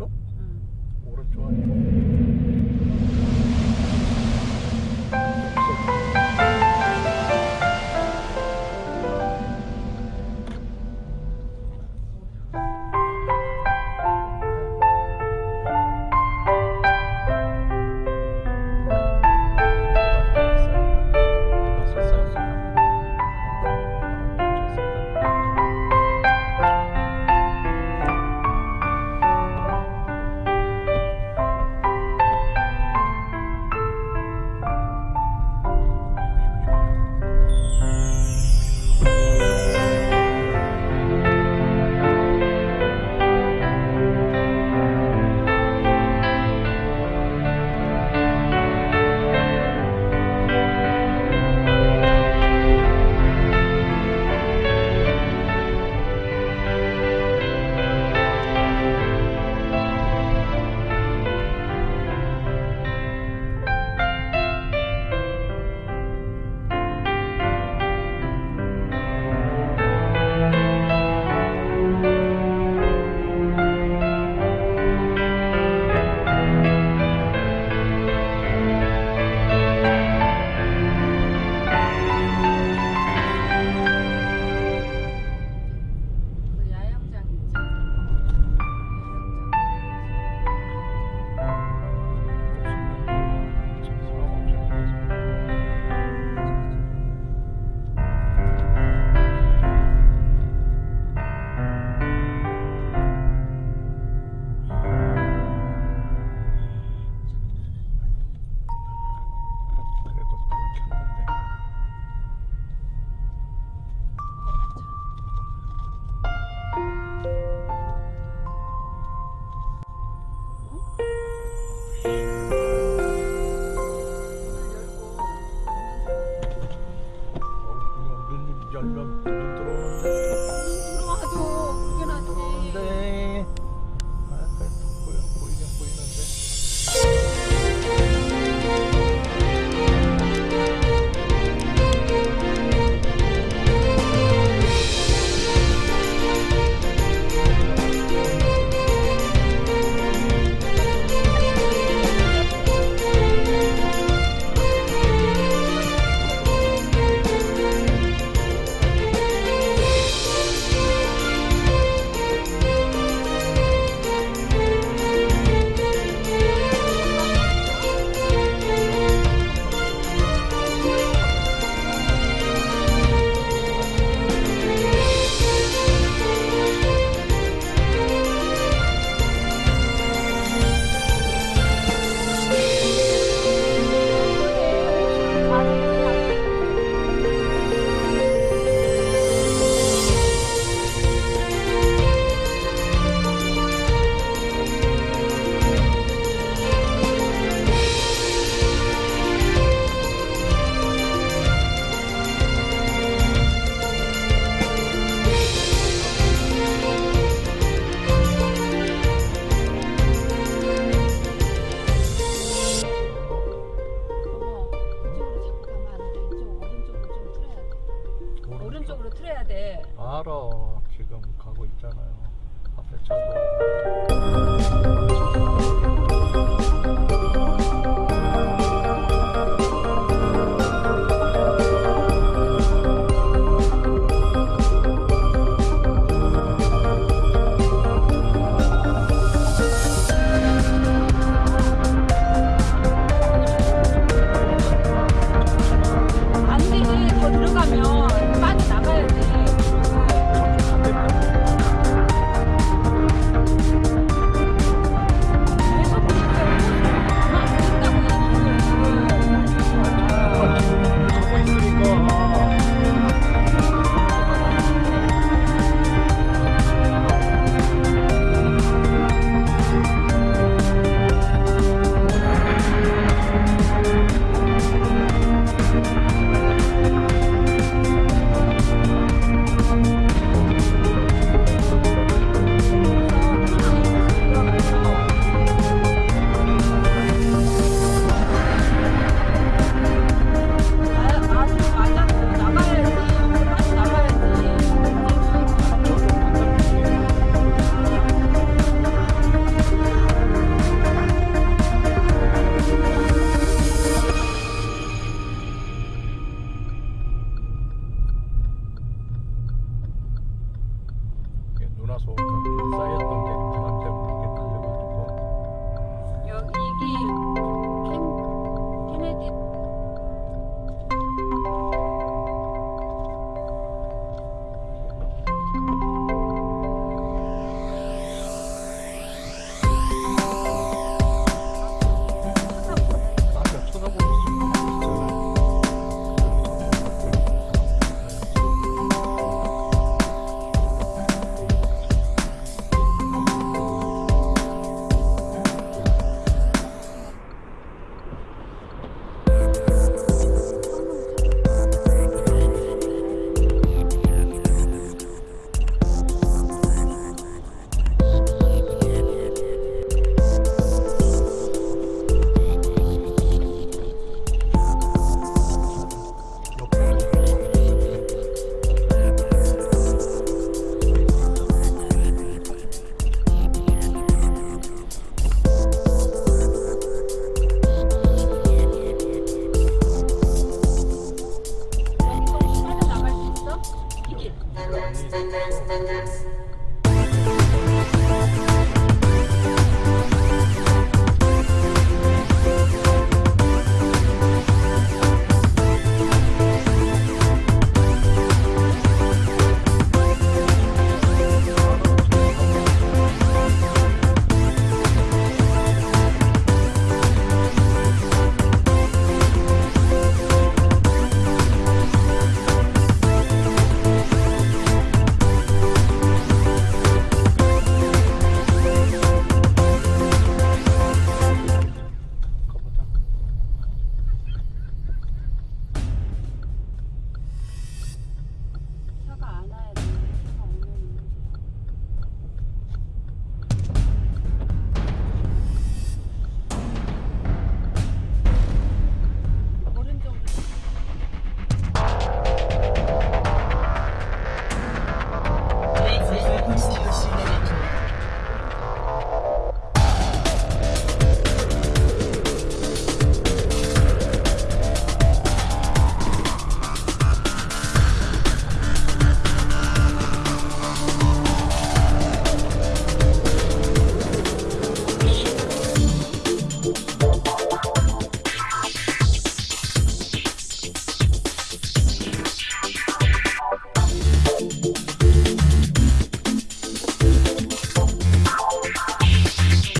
음. 오른쪽? 응. 오른쪽 아니고 因。 있잖아요. 앞에 차도